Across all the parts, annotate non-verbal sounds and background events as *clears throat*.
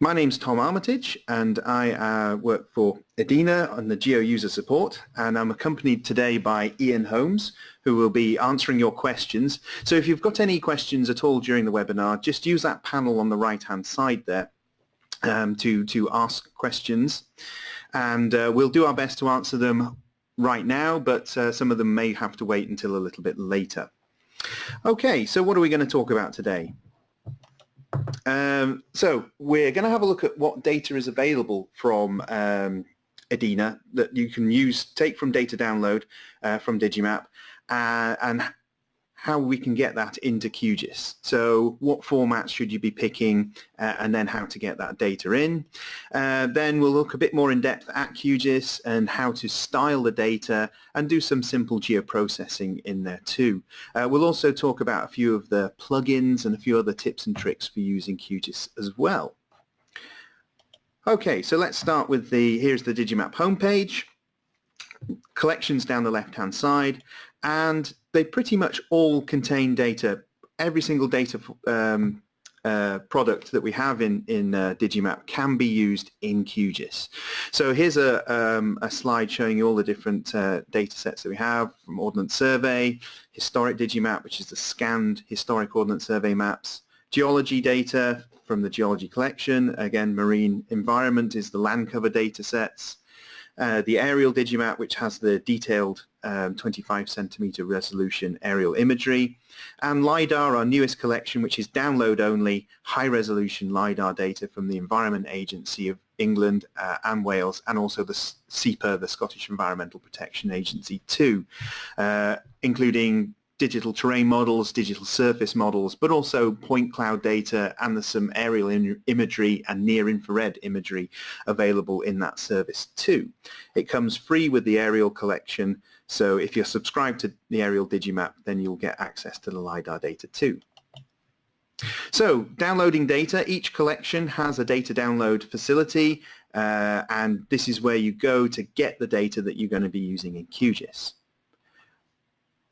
My name's Tom Armitage and I uh, work for EDINA on the Geo User Support and I'm accompanied today by Ian Holmes who will be answering your questions. So if you've got any questions at all during the webinar just use that panel on the right hand side there um, to, to ask questions and uh, we'll do our best to answer them right now but uh, some of them may have to wait until a little bit later. Okay, so what are we going to talk about today? Um, so we're going to have a look at what data is available from um, EDINA that you can use, take from data download uh, from Digimap uh, and how we can get that into QGIS. So what formats should you be picking uh, and then how to get that data in. Uh, then we'll look a bit more in depth at QGIS and how to style the data and do some simple geoprocessing in there too. Uh, we'll also talk about a few of the plugins and a few other tips and tricks for using QGIS as well. Okay, so let's start with the, here's the Digimap homepage collections down the left hand side and they pretty much all contain data. Every single data um, uh, product that we have in, in uh, Digimap can be used in QGIS. So here's a, um, a slide showing you all the different uh, data sets that we have from Ordnance Survey, Historic Digimap, which is the scanned historic Ordnance Survey maps, geology data from the geology collection, again marine environment is the land cover data sets, uh, the aerial Digimap, which has the detailed um, 25 centimeter resolution aerial imagery, and LiDAR, our newest collection, which is download only, high resolution LiDAR data from the Environment Agency of England uh, and Wales, and also the SEPA, the Scottish Environmental Protection Agency too, uh, including digital terrain models, digital surface models, but also point cloud data and there's some aerial imagery and near infrared imagery available in that service too. It comes free with the aerial collection, so if you're subscribed to the aerial Digimap, then you'll get access to the LiDAR data too. So downloading data, each collection has a data download facility uh, and this is where you go to get the data that you're going to be using in QGIS.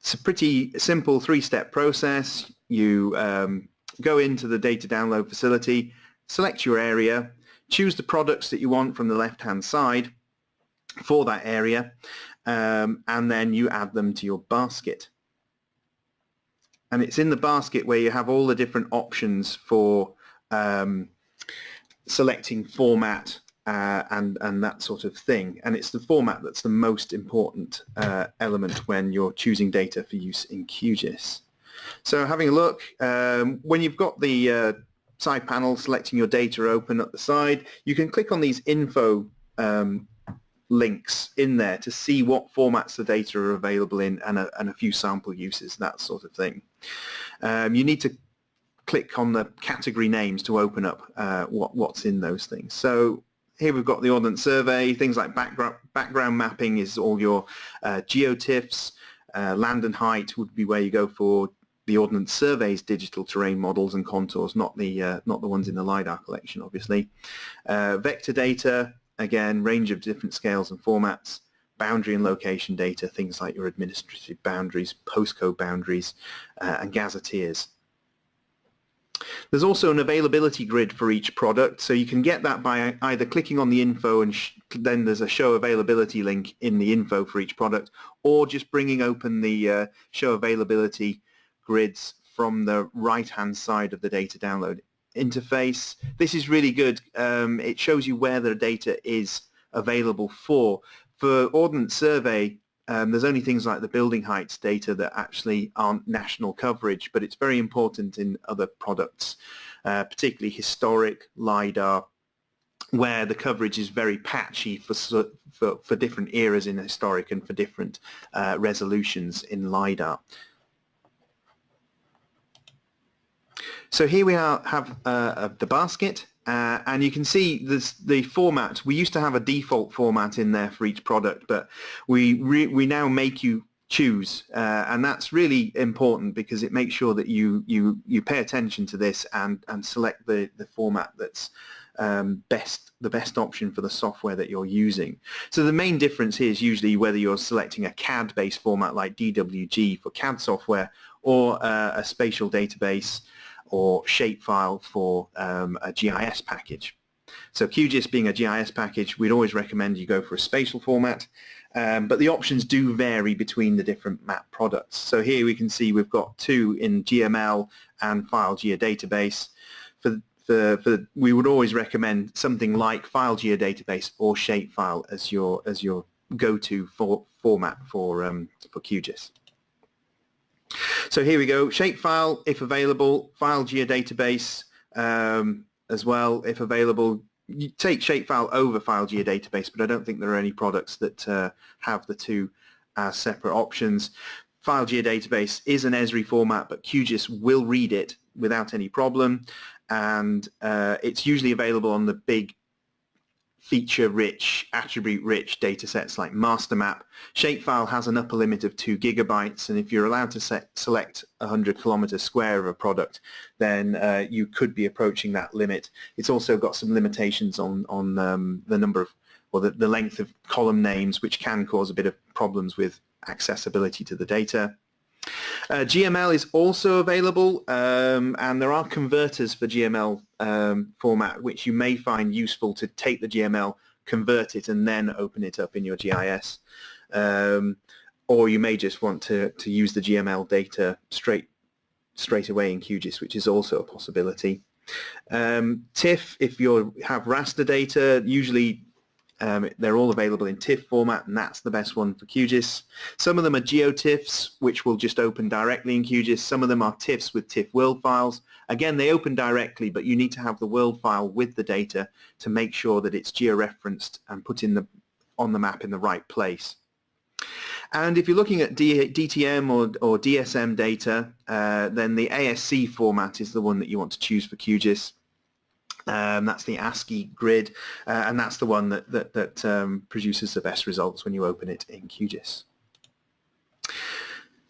It's a pretty simple three-step process. You um, go into the data download facility, select your area, choose the products that you want from the left-hand side for that area, um, and then you add them to your basket. And it's in the basket where you have all the different options for um, selecting format, uh, and and that sort of thing. And it's the format that's the most important uh, element when you're choosing data for use in QGIS. So having a look, um, when you've got the uh, side panel selecting your data open at the side, you can click on these info um, links in there to see what formats the data are available in and a, and a few sample uses, that sort of thing. Um, you need to click on the category names to open up uh, what, what's in those things. So here we've got the Ordnance Survey, things like background, background mapping is all your uh, geotiffs, uh, land and height would be where you go for the Ordnance Survey's digital terrain models and contours, not the uh, not the ones in the LiDAR collection, obviously. Uh, vector data, again, range of different scales and formats. Boundary and location data, things like your administrative boundaries, postcode boundaries, uh, and gazetteers. There's also an availability grid for each product, so you can get that by either clicking on the info and then there's a show availability link in the info for each product, or just bringing open the uh, show availability grids from the right-hand side of the data download interface. This is really good. Um, it shows you where the data is available for. For Ordnance Survey, um, there's only things like the building heights data that actually aren't national coverage, but it's very important in other products, uh, particularly historic, LiDAR, where the coverage is very patchy for, for, for different eras in historic and for different uh, resolutions in LiDAR. So here we are, have uh, the basket uh, and you can see this, the format. We used to have a default format in there for each product, but we we now make you choose, uh, and that's really important because it makes sure that you you you pay attention to this and and select the the format that's um, best the best option for the software that you're using. So the main difference here is usually whether you're selecting a CAD-based format like DWG for CAD software or uh, a spatial database or shapefile for um, a GIS package. So QGIS being a GIS package, we'd always recommend you go for a spatial format, um, but the options do vary between the different map products. So here we can see we've got two in GML and file geodatabase. For, for, for, we would always recommend something like file geodatabase or shapefile as your as your go-to for, format for um, for QGIS. So here we go, shapefile if available, file geodatabase um, as well if available. You take shapefile over file geodatabase, but I don't think there are any products that uh, have the two as separate options. File geodatabase is an Esri format, but QGIS will read it without any problem, and uh, it's usually available on the big feature-rich, attribute-rich data sets like MasterMap. Shapefile has an upper limit of 2 gigabytes, and if you're allowed to set, select 100 kilometer square of a product, then uh, you could be approaching that limit. It's also got some limitations on, on um, the number of, or the, the length of column names, which can cause a bit of problems with accessibility to the data. Uh, GML is also available um, and there are converters for GML um, format which you may find useful to take the GML, convert it and then open it up in your GIS. Um, or you may just want to, to use the GML data straight straight away in QGIS which is also a possibility. Um, TIFF, if you have raster data, usually um, they're all available in TIFF format, and that's the best one for QGIS. Some of them are GeoTIFFs, which will just open directly in QGIS. Some of them are TIFFs with TIFF world files. Again, they open directly, but you need to have the world file with the data to make sure that it's georeferenced and put in the on the map in the right place. And if you're looking at D DTM or, or DSM data, uh, then the ASC format is the one that you want to choose for QGIS. Um, that's the ASCII grid, uh, and that's the one that, that, that um, produces the best results when you open it in QGIS.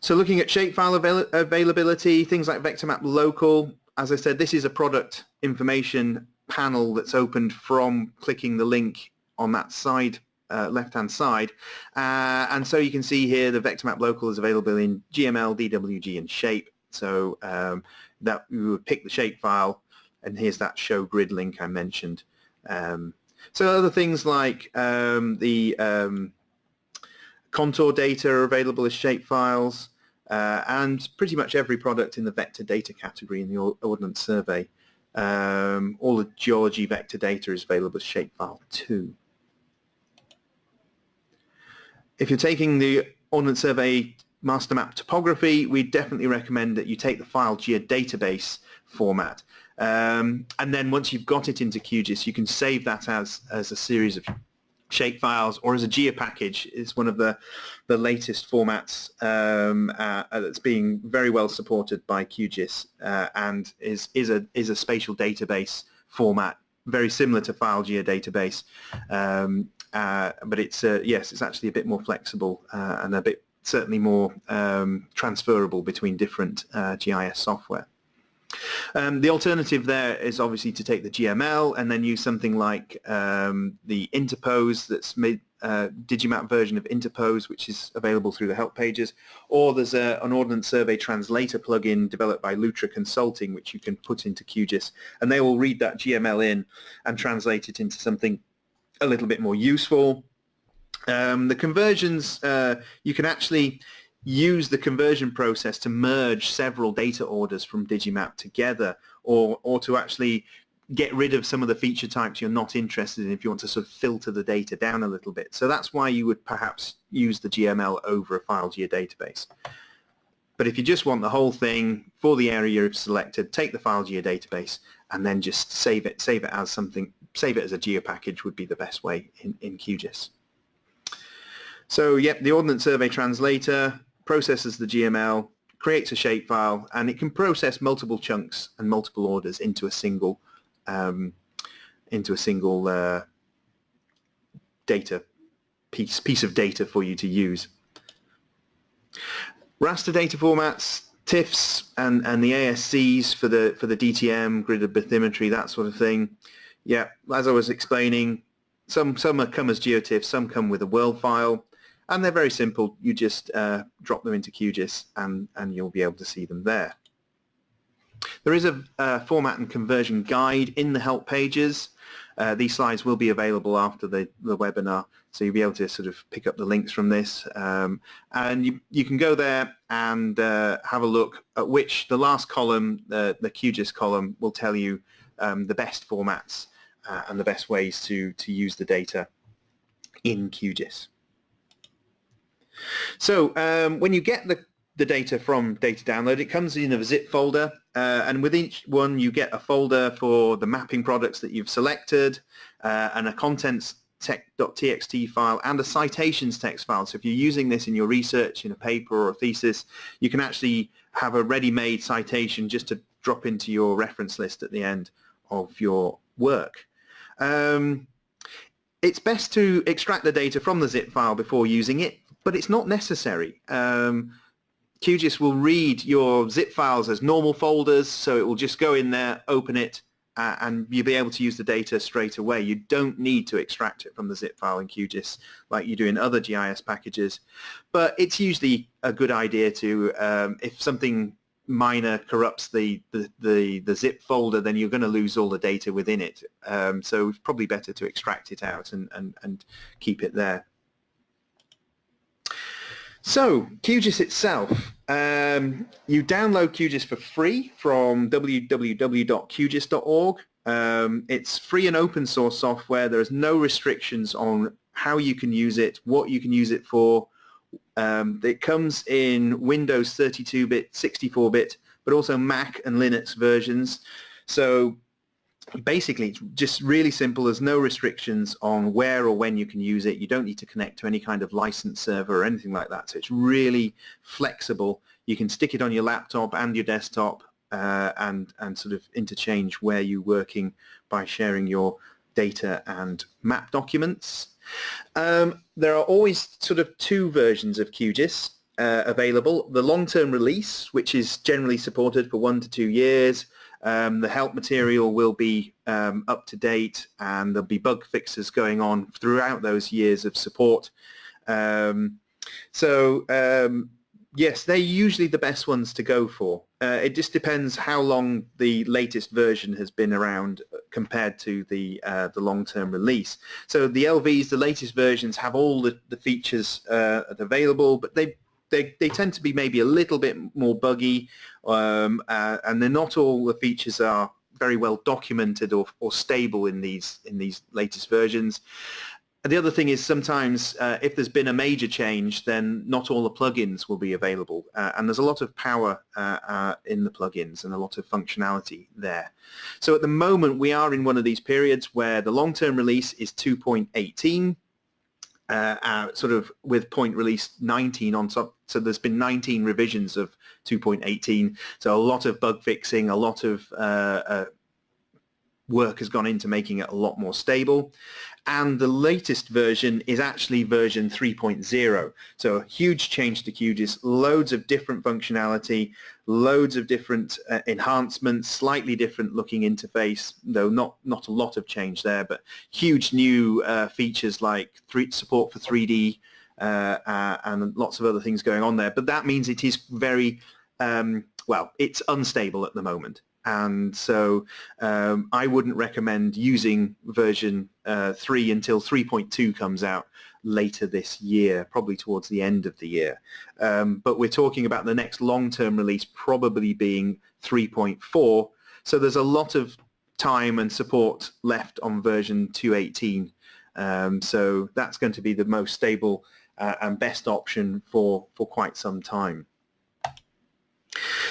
So looking at shapefile avail availability, things like VectorMap Local, as I said, this is a product information panel that's opened from clicking the link on that side, uh, left-hand side. Uh, and so you can see here the VectorMap Local is available in GML, DWG, and Shape. So um, that we would pick the shapefile, and here's that show grid link I mentioned. Um, so other things like um, the um, contour data are available as shapefiles, uh, and pretty much every product in the vector data category in the Ordnance Survey. Um, all the geology vector data is available as shapefile too. If you're taking the Ordnance Survey master map topography, we definitely recommend that you take the file geodatabase format. Um, and then once you've got it into QGIS, you can save that as, as a series of shape files or as a geo package. It's one of the, the latest formats um, uh, that's being very well supported by QGIS uh, and is, is, a, is a spatial database format very similar to file geodatabase um, uh, but it's uh, yes it's actually a bit more flexible uh, and a bit certainly more um, transferable between different uh, GIS software. Um, the alternative there is obviously to take the GML and then use something like um, the Interpose that's made uh, Digimap version of Interpose which is available through the help pages or there's a, an Ordnance Survey Translator plugin developed by Lutra Consulting which you can put into QGIS and they will read that GML in and translate it into something a little bit more useful. Um, the conversions, uh, you can actually use the conversion process to merge several data orders from Digimap together or, or to actually get rid of some of the feature types you're not interested in if you want to sort of filter the data down a little bit. So that's why you would perhaps use the GML over a file geodatabase. But if you just want the whole thing for the area you've selected, take the file geodatabase and then just save it, save it as something, save it as a geopackage would be the best way in, in QGIS. So yep, the Ordnance Survey Translator processes the GML, creates a shapefile, and it can process multiple chunks and multiple orders into a single um, into a single uh, data piece piece of data for you to use. Raster data formats, TIFFs, and and the ASCs for the for the DTM gridded bathymetry, that sort of thing. Yeah, as I was explaining, some some come as GeoTIFFs, some come with a world file and they're very simple. You just uh, drop them into QGIS and, and you'll be able to see them there. There is a, format and conversion guide in the help pages. Uh, these slides will be available after the, the webinar, so you'll be able to sort of pick up the links from this. Um, and you, you can go there and uh, have a look at which the last column, the, the QGIS column, will tell you um, the best formats uh, and the best ways to, to use the data in QGIS. So um, when you get the, the data from data download, it comes in a zip folder uh, and with each one you get a folder for the mapping products that you've selected uh, and a contents txt file and a citations text file. So if you're using this in your research in a paper or a thesis, you can actually have a ready-made citation just to drop into your reference list at the end of your work. Um, it's best to extract the data from the zip file before using it, but it's not necessary. Um, QGIS will read your zip files as normal folders, so it will just go in there, open it, uh, and you'll be able to use the data straight away. You don't need to extract it from the zip file in QGIS like you do in other GIS packages, but it's usually a good idea to, um, if something minor corrupts the, the, the, the, zip folder, then you're going to lose all the data within it. Um, so it's probably better to extract it out and, and, and keep it there. So QGIS itself, um, you download QGIS for free from www.qgis.org. Um, it's free and open source software. There's no restrictions on how you can use it, what you can use it for. Um, it comes in Windows 32-bit, 64-bit, but also Mac and Linux versions. So basically it's just really simple. There's no restrictions on where or when you can use it. You don't need to connect to any kind of license server or anything like that. So it's really flexible. You can stick it on your laptop and your desktop uh, and and sort of interchange where you're working by sharing your data and map documents. Um, there are always sort of two versions of QGIS uh, available. The long-term release which is generally supported for one to two years um, the help material will be um, up to date and there'll be bug fixes going on throughout those years of support. Um, so um, yes, they're usually the best ones to go for. Uh, it just depends how long the latest version has been around compared to the uh, the long-term release. So the LVs, the latest versions, have all the, the features uh, available, but they they, they tend to be maybe a little bit more buggy um, uh, and they're not all the features are very well documented or, or stable in these in these latest versions. And the other thing is sometimes uh, if there's been a major change then not all the plugins will be available uh, and there's a lot of power uh, uh in the plugins and a lot of functionality there. So at the moment we are in one of these periods where the long-term release is 2.18 uh, uh, sort of with point release 19 on top. So there's been 19 revisions of 2.18. So a lot of bug fixing, a lot of uh, uh work has gone into making it a lot more stable and the latest version is actually version 3.0 so a huge change to QGIS loads of different functionality loads of different uh, enhancements slightly different looking interface though not not a lot of change there but huge new uh, features like three, support for 3D uh, uh, and lots of other things going on there. But that means it is very um, well it's unstable at the moment and so um, I wouldn't recommend using version uh, 3 until 3.2 comes out later this year, probably towards the end of the year. Um, but we're talking about the next long-term release probably being 3.4, so there's a lot of time and support left on version 218. Um, so that's going to be the most stable uh, and best option for, for quite some time.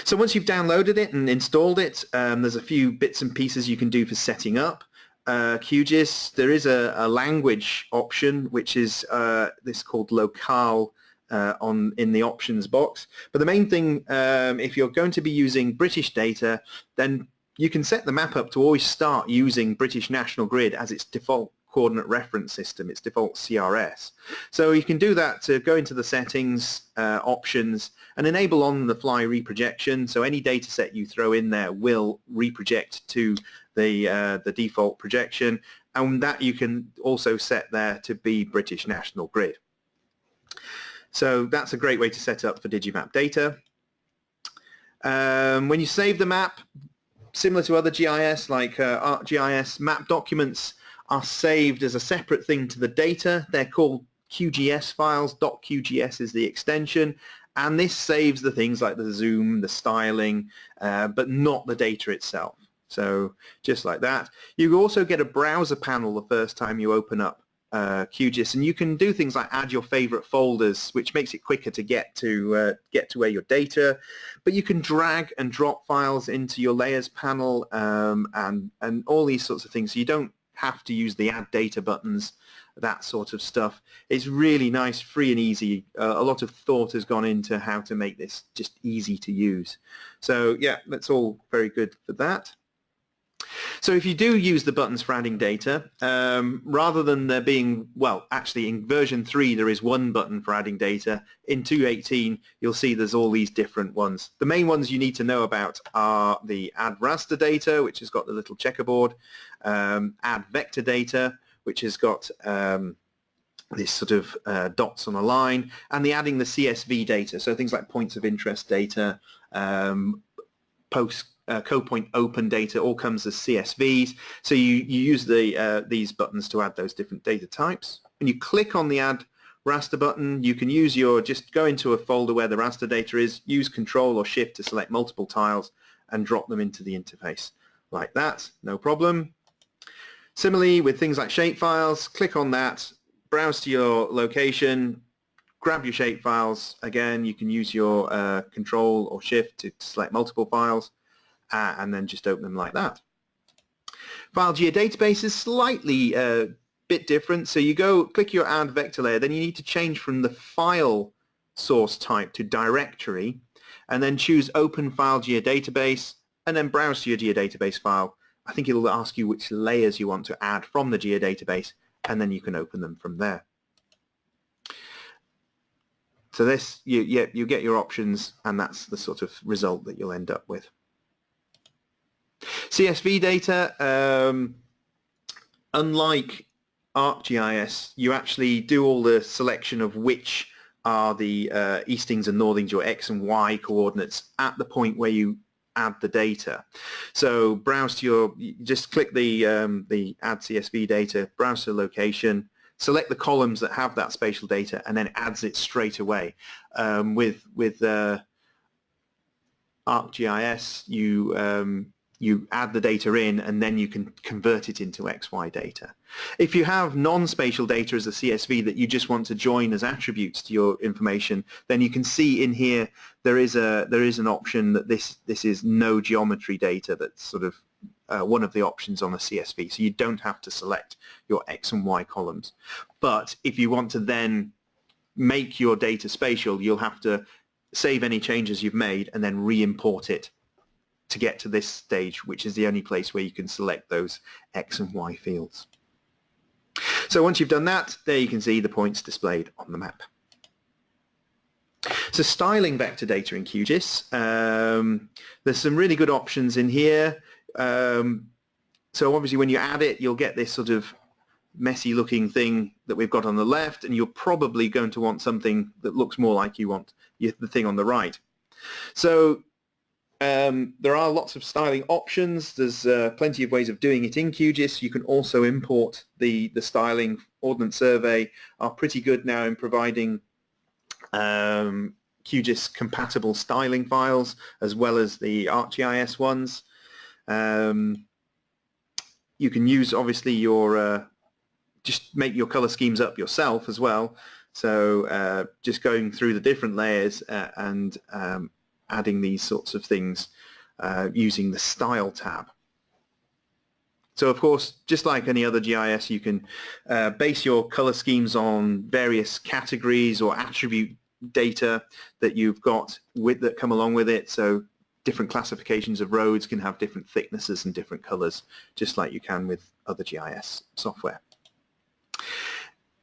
So once you've downloaded it and installed it, um, there's a few bits and pieces you can do for setting up uh, QGIS. There is a, a language option, which is uh, this called locale uh, on in the options box. But the main thing, um, if you're going to be using British data, then you can set the map up to always start using British National Grid as its default coordinate reference system, its default CRS. So you can do that to go into the settings, uh, options, and enable on-the-fly reprojection. So any data set you throw in there will reproject to the, uh, the default projection, and that you can also set there to be British National Grid. So that's a great way to set up for Digimap data. Um, when you save the map, similar to other GIS like uh, ArcGIS, map documents are saved as a separate thing to the data. They're called QGS files. .qgs is the extension. And this saves the things like the zoom, the styling, uh, but not the data itself. So just like that. You also get a browser panel the first time you open up uh, QGIS, and you can do things like add your favorite folders, which makes it quicker to get to uh, get to where your data. But you can drag and drop files into your layers panel um, and and all these sorts of things. So you don't have to use the add data buttons, that sort of stuff. It's really nice, free and easy. Uh, a lot of thought has gone into how to make this just easy to use. So yeah, that's all very good for that. So if you do use the buttons for adding data, um, rather than there being, well, actually in version 3 there is one button for adding data. In 2.18 you'll see there's all these different ones. The main ones you need to know about are the add raster data, which has got the little checkerboard, um, add vector data, which has got um, this sort of uh, dots on a line, and the adding the CSV data, so things like points of interest data, um, post uh, code point open data all comes as CSVs. So you, you use the uh, these buttons to add those different data types. When you click on the add raster button, you can use your, just go into a folder where the raster data is, use control or shift to select multiple tiles and drop them into the interface like that, no problem. Similarly with things like shapefiles, click on that, browse to your location, grab your shapefiles. Again, you can use your uh, control or shift to select multiple files uh, and then just open them like that. File geodatabase is slightly a uh, bit different. So you go click your add vector layer, then you need to change from the file source type to directory and then choose open file geodatabase and then browse to your geodatabase file. I think it'll ask you which layers you want to add from the geodatabase and then you can open them from there. So this, you, you, you get your options and that's the sort of result that you'll end up with. CSV data, um, unlike ArcGIS, you actually do all the selection of which are the uh, eastings and northings, your x and y coordinates at the point where you add the data. So browse to your, just click the, um, the add CSV data, browse to the location, select the columns that have that spatial data and then adds it straight away. Um, with with uh, ArcGIS, you um, you add the data in and then you can convert it into XY data. If you have non-spatial data as a CSV that you just want to join as attributes to your information, then you can see in here there is a there is an option that this this is no geometry data that's sort of uh, one of the options on a CSV. So you don't have to select your X and Y columns. But if you want to then make your data spatial, you'll have to save any changes you've made and then re-import it to get to this stage, which is the only place where you can select those X and Y fields. So once you've done that, there you can see the points displayed on the map. So styling vector data in QGIS, um, there's some really good options in here. Um, so obviously when you add it, you'll get this sort of messy looking thing that we've got on the left, and you're probably going to want something that looks more like you want the thing on the right. So um, there are lots of styling options. There's uh, plenty of ways of doing it in QGIS. You can also import the, the styling. Ordnance Survey are pretty good now in providing um, QGIS compatible styling files as well as the ArcGIS ones. Um, you can use obviously your uh, just make your color schemes up yourself as well. So uh, just going through the different layers uh, and um, adding these sorts of things uh, using the Style tab. So of course, just like any other GIS, you can uh, base your color schemes on various categories or attribute data that you've got with that come along with it. So different classifications of roads can have different thicknesses and different colors, just like you can with other GIS software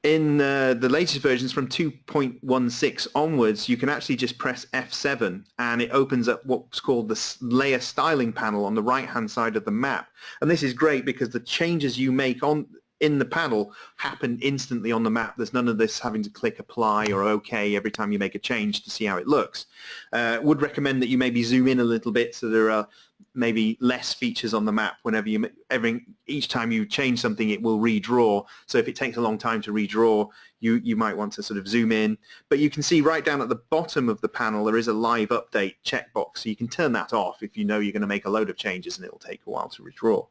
in uh, the latest versions from 2.16 onwards, you can actually just press F7 and it opens up what's called the layer styling panel on the right-hand side of the map. And this is great because the changes you make on in the panel happen instantly on the map. There's none of this having to click apply or OK every time you make a change to see how it looks. Uh, would recommend that you maybe zoom in a little bit so there are maybe less features on the map. Whenever you every each time you change something it will redraw. So if it takes a long time to redraw you you might want to sort of zoom in. But you can see right down at the bottom of the panel there is a live update checkbox. So you can turn that off if you know you're going to make a load of changes and it will take a while to redraw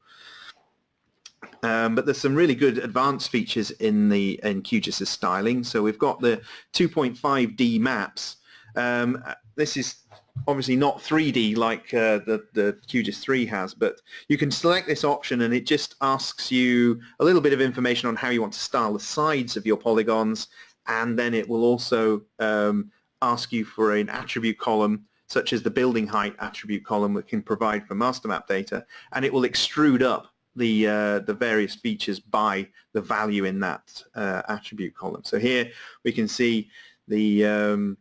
um, but there's some really good advanced features in the in QGIS's styling. So we've got the 2.5D maps. Um, this is obviously not 3D like uh, the, the QGIS 3 has, but you can select this option and it just asks you a little bit of information on how you want to style the sides of your polygons. And then it will also um, ask you for an attribute column such as the building height attribute column we can provide for master map data. And it will extrude up the uh, the various features by the value in that uh, attribute column. So here we can see the um,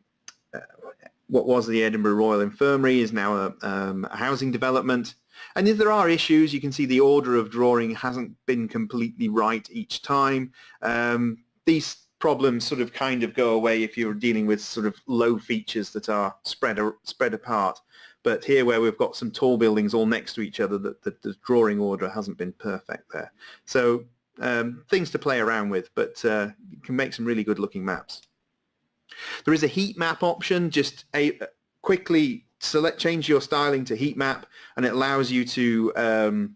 what was the Edinburgh Royal Infirmary is now a, um, a, housing development. And if there are issues, you can see the order of drawing hasn't been completely right each time. Um, these problems sort of kind of go away if you're dealing with sort of low features that are spread, spread apart. But here where we've got some tall buildings all next to each other, the, the, the drawing order hasn't been perfect there. So um, things to play around with, but uh, you can make some really good looking maps. There is a heat map option, just a, quickly select change your styling to heat map and it allows you to um,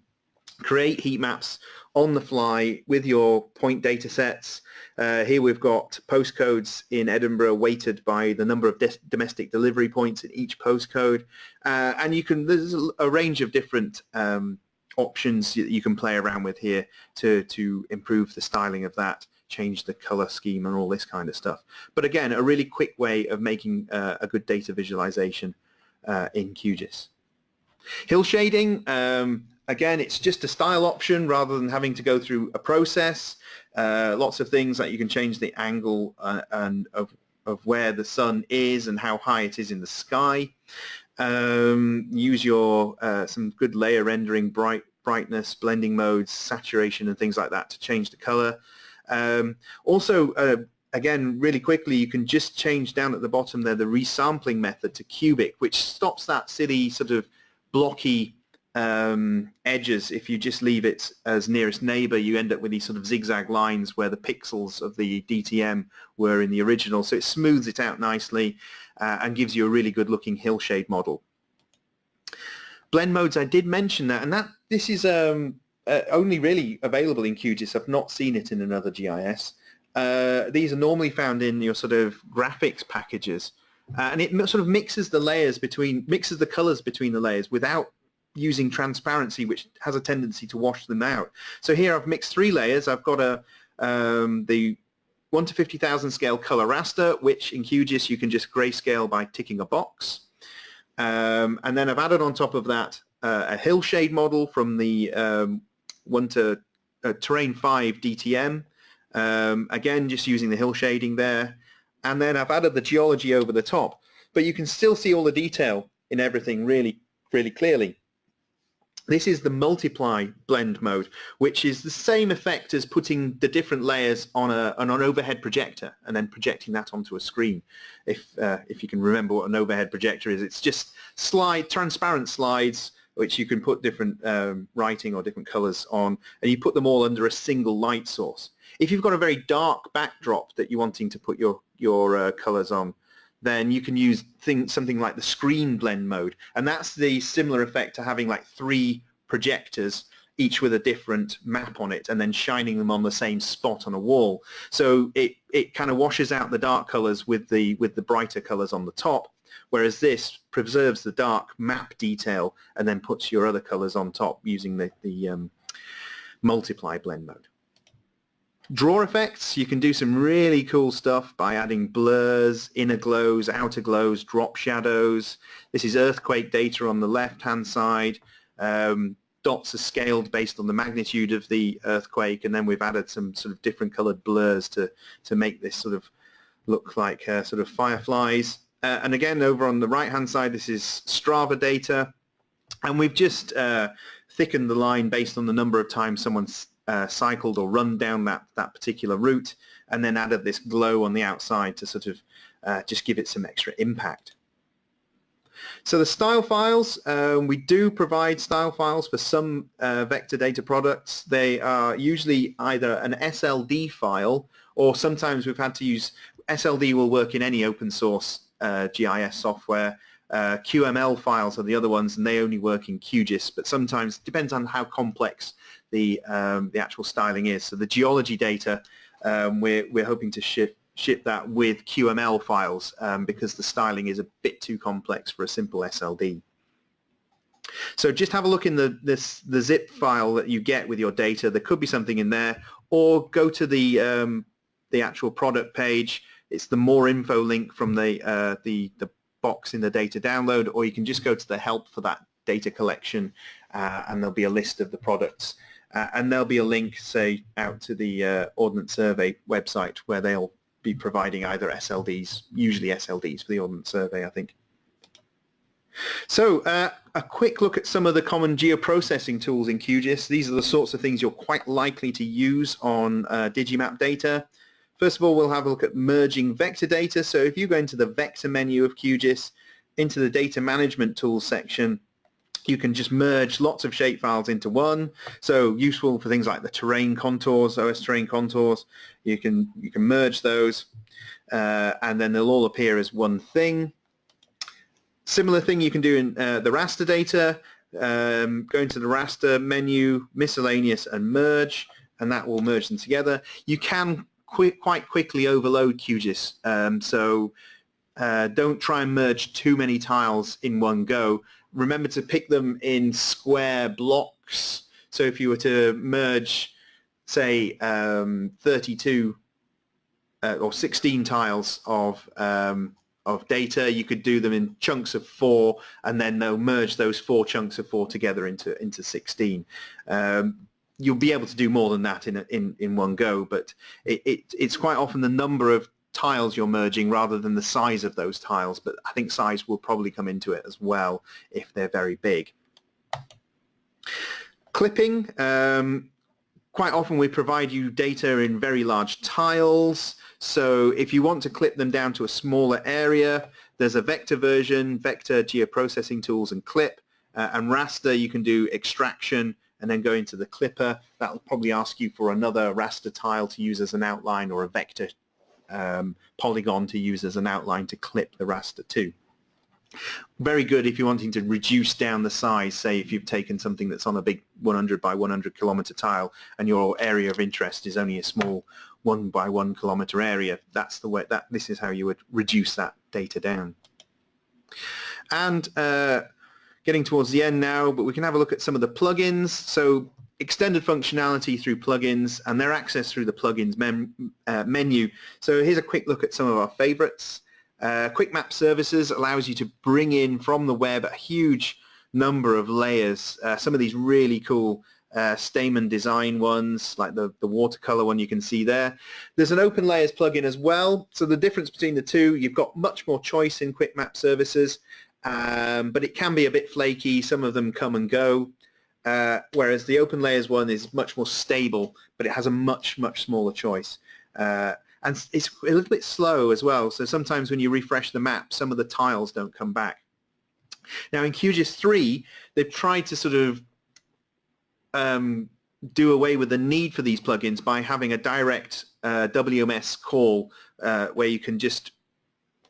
create heat maps on the fly with your point data sets. Uh, here we've got postcodes in Edinburgh weighted by the number of domestic delivery points in each postcode uh, and you can there's a range of different um, options you can play around with here to to improve the styling of that change the color scheme and all this kind of stuff. But again, a really quick way of making uh, a good data visualization uh, in QGIS. Hill shading, um, again, it's just a style option rather than having to go through a process. Uh, lots of things like you can change the angle uh, and of, of where the sun is and how high it is in the sky. Um, use your uh, some good layer rendering, bright brightness, blending modes, saturation and things like that to change the color. Um, also, uh, again, really quickly, you can just change down at the bottom there the resampling method to cubic, which stops that silly sort of blocky um, edges. If you just leave it as nearest neighbor, you end up with these sort of zigzag lines where the pixels of the DTM were in the original. So it smooths it out nicely uh, and gives you a really good looking hillshade model. Blend modes, I did mention that, and that this is um, uh, only really available in QGIS. I've not seen it in another GIS. Uh, these are normally found in your sort of graphics packages, uh, and it sort of mixes the layers between mixes the colors between the layers without using transparency, which has a tendency to wash them out. So here I've mixed three layers. I've got a um, the 1 to 50,000 scale color raster, which in QGIS you can just grayscale by ticking a box. Um, and then I've added on top of that uh, a hillshade model from the um, one to uh, terrain 5 DTM. Um, again, just using the hill shading there. And then I've added the geology over the top. But you can still see all the detail in everything really, really clearly. This is the multiply blend mode, which is the same effect as putting the different layers on, a, on an overhead projector and then projecting that onto a screen. If, uh, if you can remember what an overhead projector is, it's just slide, transparent slides which you can put different um, writing or different colors on, and you put them all under a single light source. If you've got a very dark backdrop that you're wanting to put your, your uh, colors on, then you can use thing, something like the screen blend mode, and that's the similar effect to having like three projectors each with a different map on it and then shining them on the same spot on a wall. So it, it kind of washes out the dark colors with the, with the brighter colors on the top whereas this preserves the dark map detail and then puts your other colors on top using the, the um, multiply blend mode. Draw effects, you can do some really cool stuff by adding blurs, inner glows, outer glows, drop shadows. This is earthquake data on the left-hand side. Um, dots are scaled based on the magnitude of the earthquake, and then we've added some sort of different colored blurs to, to make this sort of look like uh, sort of fireflies. Uh, and again, over on the right-hand side, this is Strava data. And we've just uh, thickened the line based on the number of times someone uh, cycled or run down that, that particular route and then added this glow on the outside to sort of uh, just give it some extra impact. So the style files, um, we do provide style files for some uh, vector data products. They are usually either an SLD file or sometimes we've had to use, SLD will work in any open source uh, GIS software. Uh, QML files are the other ones and they only work in QGIS but sometimes depends on how complex the, um, the actual styling is. So the geology data um, we're, we're hoping to ship ship that with QML files um, because the styling is a bit too complex for a simple SLD. So just have a look in the this the zip file that you get with your data. There could be something in there, or go to the um, the actual product page. It's the more info link from the uh, the the box in the data download, or you can just go to the help for that data collection, uh, and there'll be a list of the products. Uh, and there'll be a link, say, out to the uh, Ordnance Survey website where they'll be providing either SLDs, usually SLDs for the Ordnance Survey, I think. So uh, a quick look at some of the common geoprocessing tools in QGIS. These are the sorts of things you're quite likely to use on uh, Digimap data. First of all, we'll have a look at merging vector data. So if you go into the vector menu of QGIS, into the data management tools section, you can just merge lots of shapefiles into one. So useful for things like the terrain contours, OS terrain contours. You can you can merge those, uh, and then they'll all appear as one thing. Similar thing you can do in uh, the raster data. Um, go into the raster menu, miscellaneous, and merge, and that will merge them together. You can quite quickly overload QGIS, um, so uh, don't try and merge too many tiles in one go remember to pick them in square blocks. So if you were to merge, say, um, 32 uh, or 16 tiles of um, of data, you could do them in chunks of four, and then they'll merge those four chunks of four together into into 16. Um, you'll be able to do more than that in a, in in one go, but it, it, it's quite often the number of tiles you're merging rather than the size of those tiles, but I think size will probably come into it as well if they're very big. Clipping, um, quite often we provide you data in very large tiles, so if you want to clip them down to a smaller area, there's a vector version, vector geoprocessing tools and clip, uh, and raster you can do extraction and then go into the clipper. That'll probably ask you for another raster tile to use as an outline or a vector um, polygon to use as an outline to clip the raster to. Very good if you're wanting to reduce down the size, say if you've taken something that's on a big 100 by 100 kilometer tile and your area of interest is only a small one by one kilometer area, that's the way that this is how you would reduce that data down. And uh, getting towards the end now, but we can have a look at some of the plugins. So extended functionality through plugins and their access through the plugins uh, menu. So here's a quick look at some of our favorites. Uh, Quick Map Services allows you to bring in from the web a huge number of layers. Uh, some of these really cool uh, Stamen design ones, like the, the watercolor one you can see there. There's an Open Layers plugin as well. So the difference between the two, you've got much more choice in Quick Map Services, um, but it can be a bit flaky. Some of them come and go. Uh, whereas the open layers one is much more stable, but it has a much, much smaller choice. Uh, and it's a little bit slow as well, so sometimes when you refresh the map, some of the tiles don't come back. Now in QGIS 3, they've tried to sort of um, do away with the need for these plugins by having a direct uh, WMS call uh, where you can just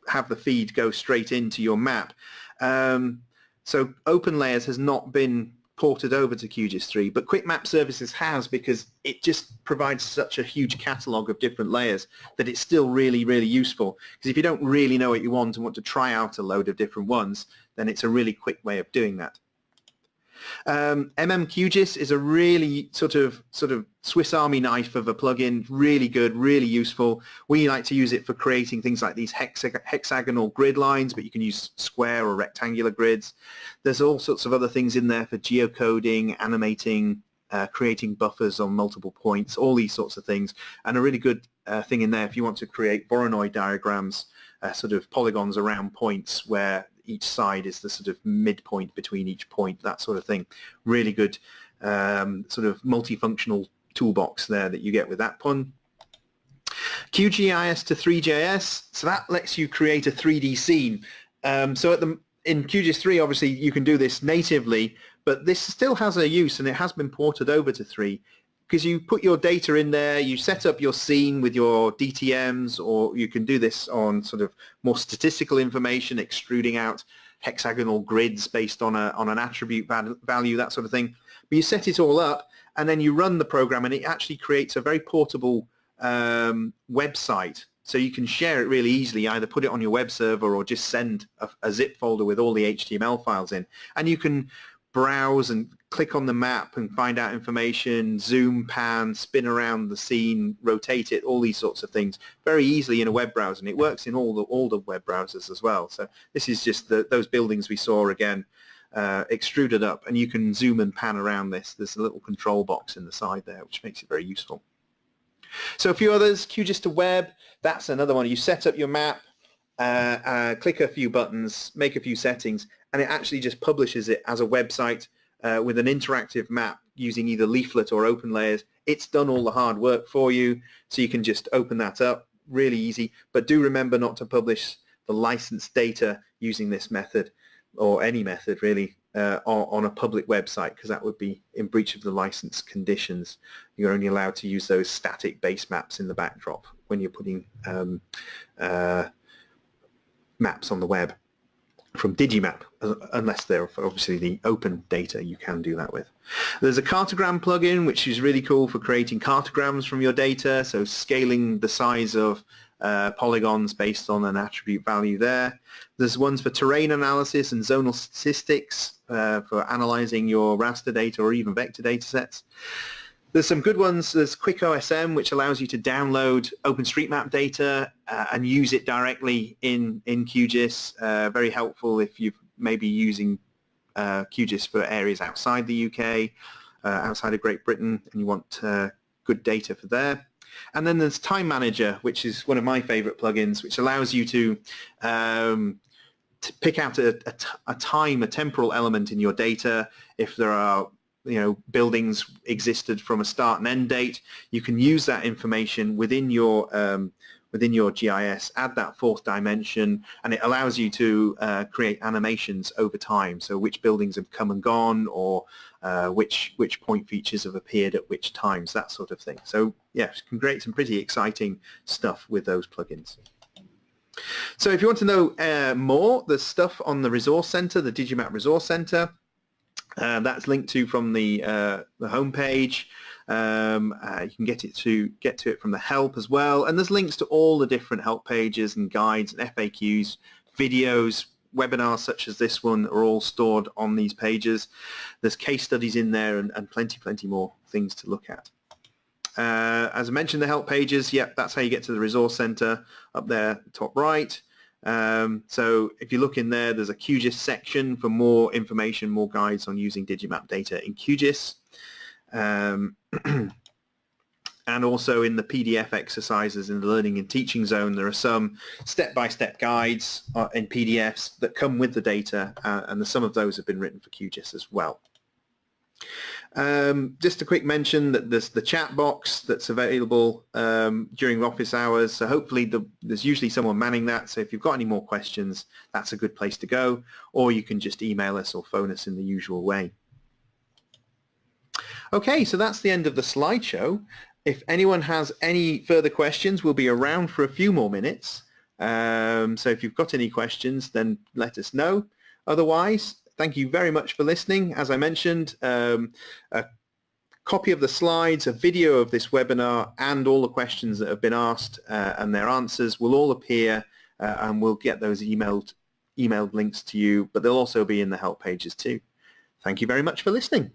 have the feed go straight into your map. Um, so OpenLayers has not been ported over to QGIS 3, but Quick Map Services has because it just provides such a huge catalog of different layers that it's still really, really useful. Because if you don't really know what you want and want to try out a load of different ones, then it's a really quick way of doing that. Um, MMQGIS is a really sort of sort of Swiss Army knife of a plugin, really good, really useful. We like to use it for creating things like these hexag hexagonal grid lines, but you can use square or rectangular grids. There's all sorts of other things in there for geocoding, animating, uh, creating buffers on multiple points, all these sorts of things, and a really good uh, thing in there if you want to create Voronoi diagrams, uh, sort of polygons around points where each side is the sort of midpoint between each point, that sort of thing. Really good um, sort of multifunctional toolbox there that you get with that pun. QGIS to Three.js, so that lets you create a 3D scene. Um, so at the in QGIS 3, obviously, you can do this natively, but this still has a use, and it has been ported over to 3 because you put your data in there, you set up your scene with your DTMs, or you can do this on sort of more statistical information, extruding out hexagonal grids based on a on an attribute value, that sort of thing. But you set it all up, and then you run the program, and it actually creates a very portable um, website so you can share it really easily, either put it on your web server or just send a, a, zip folder with all the HTML files in. And you can browse and click on the map and find out information, zoom, pan, spin around the scene, rotate it, all these sorts of things very easily in a web browser. And it works in all the, all the web browsers as well. So this is just the, those buildings we saw again uh, extruded up and you can zoom and pan around this. There's a little control box in the side there which makes it very useful. So a few others, QGIS to web, that's another one. You set up your map, uh, uh, click a few buttons, make a few settings, and it actually just publishes it as a website uh, with an interactive map using either leaflet or open layers. It's done all the hard work for you, so you can just open that up, really easy. But do remember not to publish the licensed data using this method, or any method really, uh, on a public website because that would be in breach of the license conditions. You're only allowed to use those static base maps in the backdrop when you're putting um, uh, maps on the web from Digimap, unless they're obviously the open data you can do that with. There's a cartogram plugin which is really cool for creating cartograms from your data, so scaling the size of uh, polygons based on an attribute value there. There's ones for terrain analysis and zonal statistics uh, for analyzing your raster data or even vector data sets. There's some good ones. There's QuickOSM, which allows you to download OpenStreetMap data uh, and use it directly in, in QGIS. Uh, very helpful if you're maybe using uh, QGIS for areas outside the UK, uh, outside of Great Britain, and you want good data for there. And then there's Time Manager, which is one of my favorite plugins, which allows you to, um, to pick out a, time, a temporal element in your data. If there are you know buildings existed from a start and end date, you can use that information within your um, within your GIS, add that fourth dimension, and it allows you to uh, create animations over time. So which buildings have come and gone, or uh, which which point features have appeared at which times, that sort of thing. So yeah, can create some pretty exciting stuff with those plugins. So if you want to know uh, more, there's stuff on the Resource Center, the Digimap Resource Center. Uh, that's linked to from the uh, the homepage. Um, uh, you can get it to get to it from the help as well, and there's links to all the different help pages and guides and FAQs, videos, webinars such as this one are all stored on these pages. There's case studies in there and, and plenty, plenty more things to look at. Uh, as I mentioned, the help pages, yep, that's how you get to the resource center up there, top right. Um, so if you look in there, there's a QGIS section for more information, more guides on using Digimap data in QGIS. Um, *clears throat* and also in the PDF exercises in the Learning and Teaching Zone, there are some step-by-step -step guides uh, in PDFs that come with the data, uh, and some of those have been written for QGIS as well. Um, just a quick mention that there's the chat box that's available um, during office hours. So hopefully the, there's usually someone manning that. So if you've got any more questions, that's a good place to go. Or you can just email us or phone us in the usual way. Okay, so that's the end of the slideshow. If anyone has any further questions, we'll be around for a few more minutes. Um, so if you've got any questions, then let us know. Otherwise, thank you very much for listening. As I mentioned, um, a copy of the slides, a video of this webinar, and all the questions that have been asked uh, and their answers will all appear, uh, and we'll get those emailed, emailed links to you, but they'll also be in the help pages too. Thank you very much for listening.